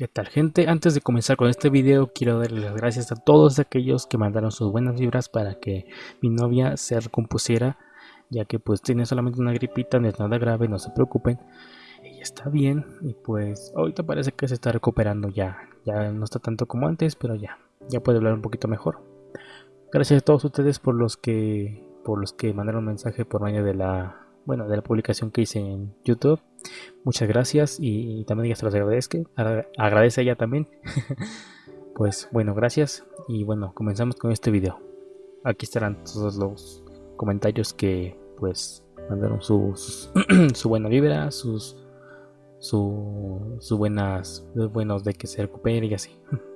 ¿Qué tal gente? Antes de comenzar con este video quiero darles las gracias a todos aquellos que mandaron sus buenas vibras para que mi novia se recompusiera ya que pues tiene solamente una gripita, no es nada grave, no se preocupen ella está bien y pues ahorita parece que se está recuperando ya, ya no está tanto como antes pero ya, ya puede hablar un poquito mejor gracias a todos ustedes por los que por los que mandaron mensaje por medio de la bueno de la publicación que hice en youtube Muchas gracias y, también ella se los agradezco. Agradece ella también. pues bueno, gracias y bueno, comenzamos con este video. Aquí estarán todos los comentarios que pues mandaron su, su buena vibra, sus su, su buenas buenos de que se recupere y así.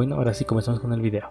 Bueno, ahora sí comenzamos con el video.